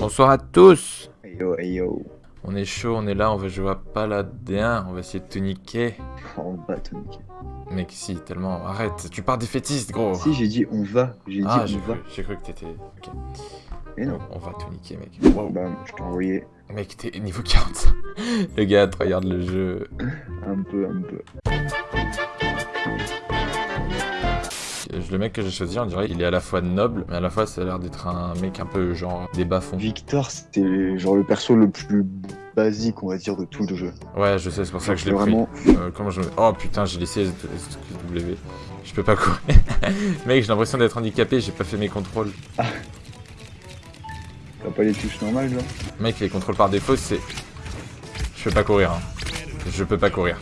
Bonsoir à tous yo, yo. On est chaud, on est là, on va jouer à Paladin, on va essayer de tout niquer. On va tout niquer. Mec, si, tellement, arrête, tu pars défaitiste, gros Si, j'ai dit on va. J'ai dit Ah, on va. j'ai cru que t'étais... Ok, Mais non. on, on va tout niquer, mec. Wow. Bah, je t'ai envoyé Mec, t'es niveau 45. Le gars, tu regardes le jeu. un peu, un peu. Le mec que j'ai choisi, on dirait, il est à la fois noble, mais à la fois, ça a l'air d'être un mec un peu genre des bas-fonds. Victor, c'était genre le perso le plus basique, on va dire, de tout le jeu. Ouais, je sais, c'est pour ça que je l'ai pris. Vraiment, Euh, comment je... Oh putain, j'ai laissé SW. Je peux pas courir. Mec, j'ai l'impression d'être handicapé, j'ai pas fait mes contrôles. t'as pas les touches normales, là Mec, les contrôles par défaut, c'est... Je peux pas courir, hein. Je peux pas courir.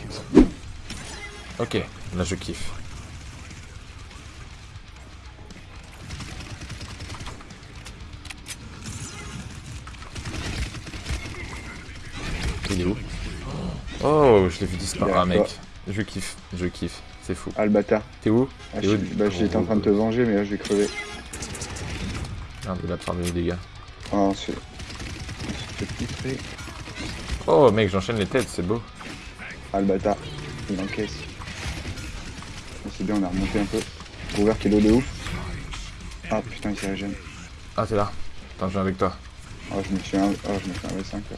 Ok, là je kiffe. Il est où Oh, je l'ai vu disparaître, ah, mec. Je kiffe, je kiffe. C'est fou. Ah, le bâtard. T'es où Ah, où- bah, j'étais en train de te venger, mais là, je vais crever. Merde, il a faire des dégâts. Ah, c'est... Oh, mec, j'enchaîne les têtes, c'est beau. Ah, le bâtard. Il encaisse. Ah, c'est bien, on a remonté un peu. Ouvert kilo de ouf. Ah, putain, il s'est régène. Ah, t'es là. Attends, je viens avec toi. Ah, je me suis un... Ah, je me fais un V5, là.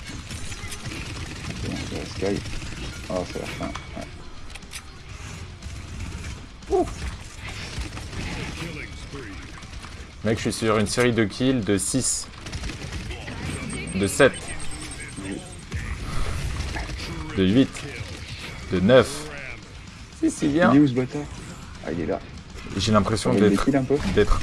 C'est bon, c'est la Sky. Ah, c'est la fin. Ouais. Mec, je suis sur une série de kills de 6. De 7. De 8. De 9. Si, si, Il bien. est où, ce bâtard? Ah, il est là. J'ai l'impression d'être... kills un peu D'être...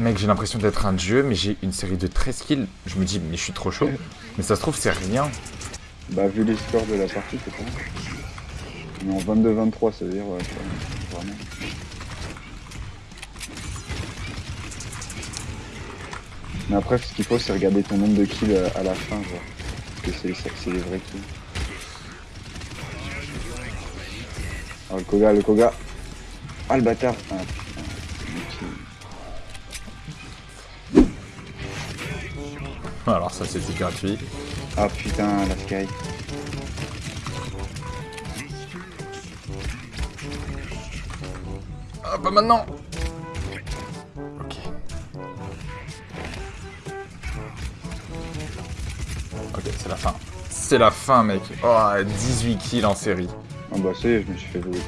Mec, j'ai l'impression d'être un dieu, mais j'ai une série de 13 kills. Je me dis, mais je suis trop chaud. Mais ça se trouve, c'est rien. Bah, vu les scores de la partie, c'est pas est en 22-23, ça veut dire, ouais, vraiment. Mais après, ce qu'il faut, c'est regarder ton nombre de kills à, à la fin, genre. Parce que c'est les vrais kills. Oh, le Koga, le Koga. Ah, le bâtard. Ah, Alors ça, c'était gratuit. Ah, putain, la Sky. Ah, pas maintenant Ok. Ok, c'est la fin. C'est la fin, mec. Oh, 18 kills en série. Ah, bah, ça y est, je me suis fait voler.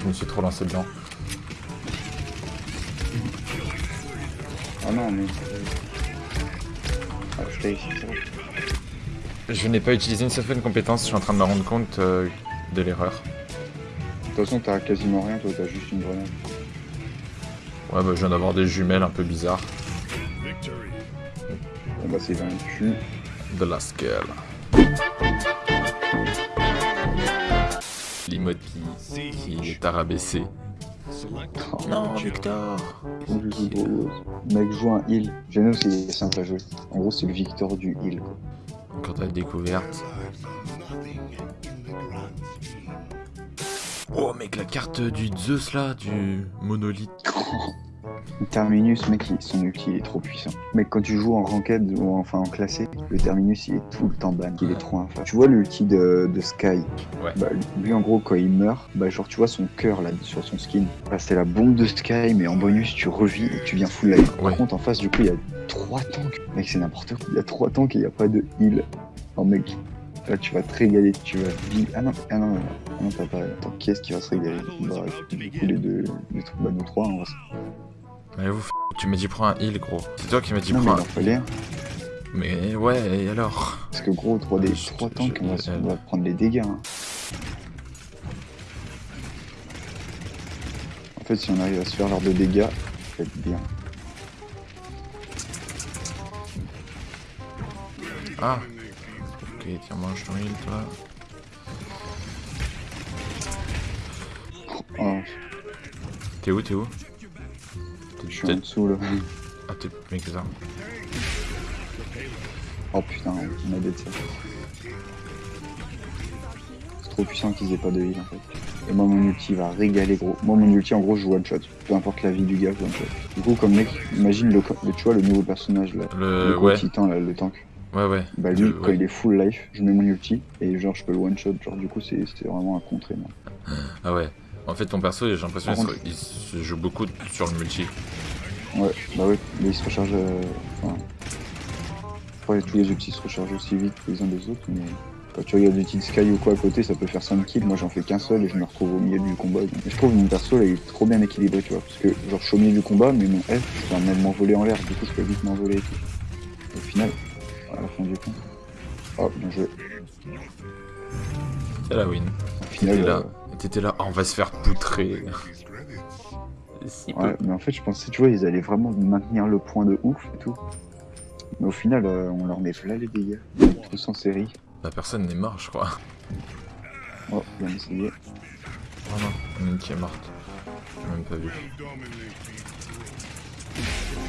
Je me suis trop lancé dedans. Ah non, mais. Ah, je. Je n'ai pas utilisé une une compétence, je suis en train de me rendre compte euh, de l'erreur. De toute façon, t'as quasiment rien, toi, t'as juste une grenade. Ouais, bah je viens d'avoir des jumelles un peu bizarres. Bon, bah, c'est vaincu. De la scale. L'emote qui, qui est arabaissé. Non, Victor. Mec, joue un heal. Genos, c'est simple à jouer. En gros, c'est le Victor du heal. Quand t'as découverte. Oh mec, la carte du Zeus là, du monolithe. Terminus, mec, son ulti il est trop puissant. Mec, quand tu joues en ranked ou enfin en classé, le Terminus il est tout le temps ban, il est trop infâme. Tu vois l'ulti de, de Sky? Ouais. Bah, lui en gros, quand il meurt, bah genre tu vois son cœur là sur son skin. Bah, c'est la bombe de Sky, mais en bonus tu revis et tu viens full life. Par Ouais. contre, en face, du coup, il y a trois tanks. Mec, c'est n'importe quoi. Il y a trois tanks et il n'y a pas de heal. Non, mec, là tu vas te régaler, tu vas vivre. Ah non, ah non, non, ah non, t'as pas. Attends, qui est-ce qui va se régaler? Bah, du coup, les deux, les trois, bah, nous trois, on va se Mais vous, f- tu m'as dit prends un heal gros. C'est toi qui m'as dit Non, prends un fallait un. Mais ouais, et alors Parce que gros, 3 des Ouais, je- 3 je- tanks, on va, se- je- on va prendre les dégâts. hein. En fait, si on arrive à se faire leur de dégâts, ça va être bien. Ah Ok, tiens, mange ton heal toi. Oh, T'es où, t'es où? Je suis en dessous là. Ah, t'es... Mec, ça. Oh putain, on a dead ça. C'est trop puissant qu'ils aient pas de heal en fait. Et moi mon ulti va régaler gros. Moi mon ulti en gros je one shot. Peu importe la vie du gars, je one shot. Du coup comme mec, imagine le, le tu vois le nouveau personnage là. Le, gros ouais, titan là, le tank. ouais, ouais. Bah lui, quand ouais. il est full life, je mets mon ulti et genre je peux le one shot. Genre du coup c'est c'est vraiment un contre moi. Ah ouais. En fait, ton perso, j'ai l'impression qu'il se- joue beaucoup sur le multi. Ouais, bah ouais, mais il se recharge. euh, Enfin. Après, tous les ultis se rechargent aussi vite les uns des autres, mais quand tu regardes l'ulti de Sky ou quoi à côté, ça peut faire 5 kills. Moi j'en fais qu'un seul et je me retrouve au milieu du combat. Donc, je trouve mon perso là, il est trop bien équilibré, tu vois. Parce que genre je suis au milieu du combat, mais mon F, je peux même m'envoler en l'air, du coup je peux vite m'envoler et tout. Au final, à la fin du compte. Oh, bien joué. C'est la win. Au final, T'étais là. euh, T'étais là. On va se faire poutrer. Ouais, mais en fait, je pensais, tu vois, ils allaient vraiment maintenir le point de ouf et tout. Mais au final, euh, on leur met là les dégâts. Tous en série. La personne n'est morte, je crois. Oh, bien essayé. Oh non, une qui est morte. J'ai même pas vu.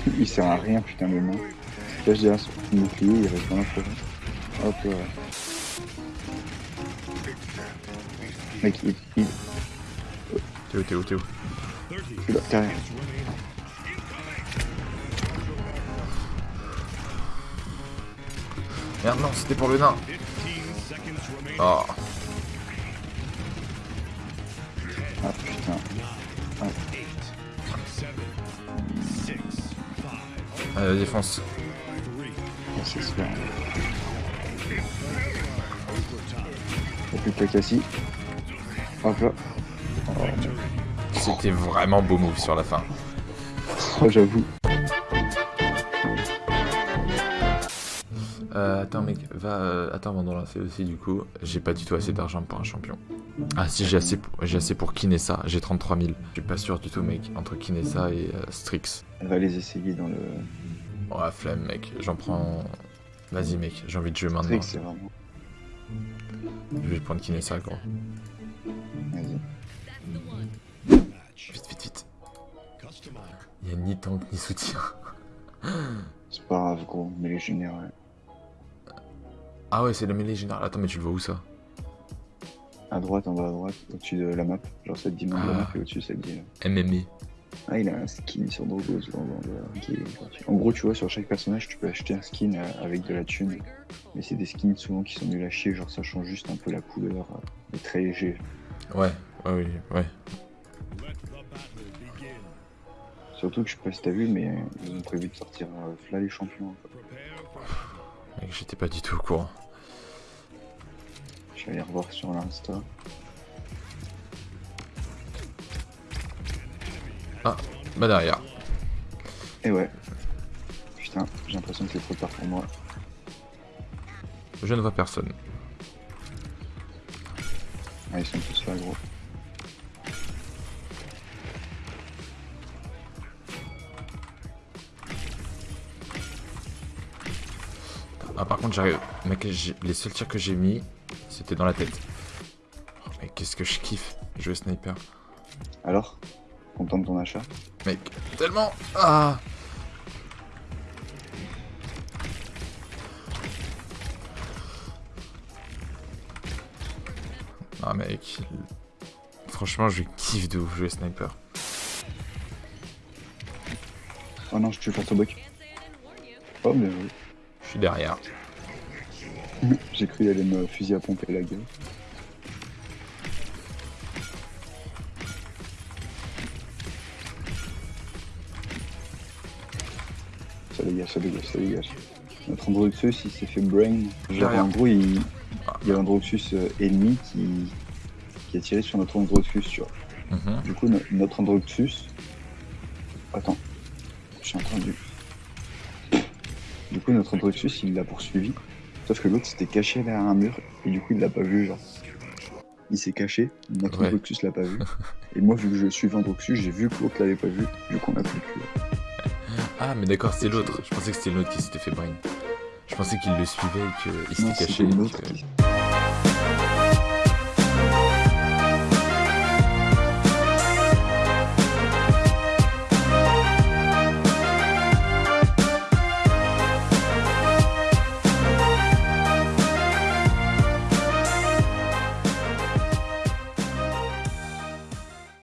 Il sert à rien, putain, le nain. Cache derrière son bouclier, il reste dans la forêt. Hop, voilà. Mec, il, il, T'es où, t'es où, t'es où je suis là, derrière. Merde, non, c'était pour le nain. Oh, Ah, putain. allez, vas-y, fonce. Ah, c'est super. Y'a plus que cassie. Hop là. Oh, mec. C'était vraiment beau move sur la fin. Oh, j'avoue. Euh, attends mec, va, euh, attends avant de lancer aussi du coup, j'ai pas du tout assez d'argent pour un champion. Ah si j'ai assez, pour, j'ai assez pour Kinessa, j'ai 33 000. Je suis pas sûr du tout mec, entre Kinessa et euh, Strix. Elle va les essayer dans le. Oh la flemme mec, j'en prends... Vas-y mec, j'ai envie de jouer maintenant. C'est vraiment. Je vais prendre Kinessa gros. Il y a ni tank ni soutien. C'est pas grave, gros, mais les généraux. Ah ouais c'est le mêlée général, attends mais tu le vois où ça? À droite, en bas à droite, au-dessus de la map. Genre, ça te dit nom de la Ah. map et au-dessus, ça te dit. euh, MMA. Ah, il a un skin sur gratuit. En gros, tu vois, sur chaque personnage, tu peux acheter un skin euh, avec de la thune. Mais c'est des skins souvent qui sont nuls à chier, genre ça change juste un peu la couleur. euh, mais très léger. Ouais, ouais, ouais. Surtout que je sais pas si t'as vu, mais euh, ils ont prévu de sortir euh, là les champions. j'étais pas du tout au courant. Je vais aller revoir sur l'Insta. Bah derrière. Et ouais. Putain, j'ai l'impression que c'est trop tard pour moi. Je ne vois personne. Ah, ils sont tous là, gros. Contre. Mec, j'ai- les seuls tirs que j'ai mis, c'était dans la tête. Oh, mais qu'est-ce que je kiffe jouer sniper. Alors Content de ton achat Mec, tellement Ah Ah mec. Franchement je kiffe de ouf jouer sniper. Oh non, je tue face au bug. Oh, joué. Je suis derrière. J'ai cru aller me fusil à pomper la gueule. Ça dégage, ça dégage, ça dégage. Notre Androxus, il s'est fait brain. Genre, en gros, il, il y a un Androxus euh, ennemi qui, qui a tiré sur notre Androxus, tu vois. Mhm. Du coup, no- notre Androxus. Attends, j'ai entendu. Du coup, notre Androxus, il l'a poursuivi. Sauf que l'autre s'était caché derrière un mur, et du coup, il l'a pas vu, genre. Il s'est caché, notre Ouais. L'a pas vu. et moi, vu que je suis Androxus, j'ai vu que l'autre l'avait pas vu, du coup, on a pu le. Ah mais d'accord c'est l'autre. Je pensais que c'était l'autre qui s'était fait brain. Je pensais qu'il le suivait et qu'il s'était caché. l'autre que- qui.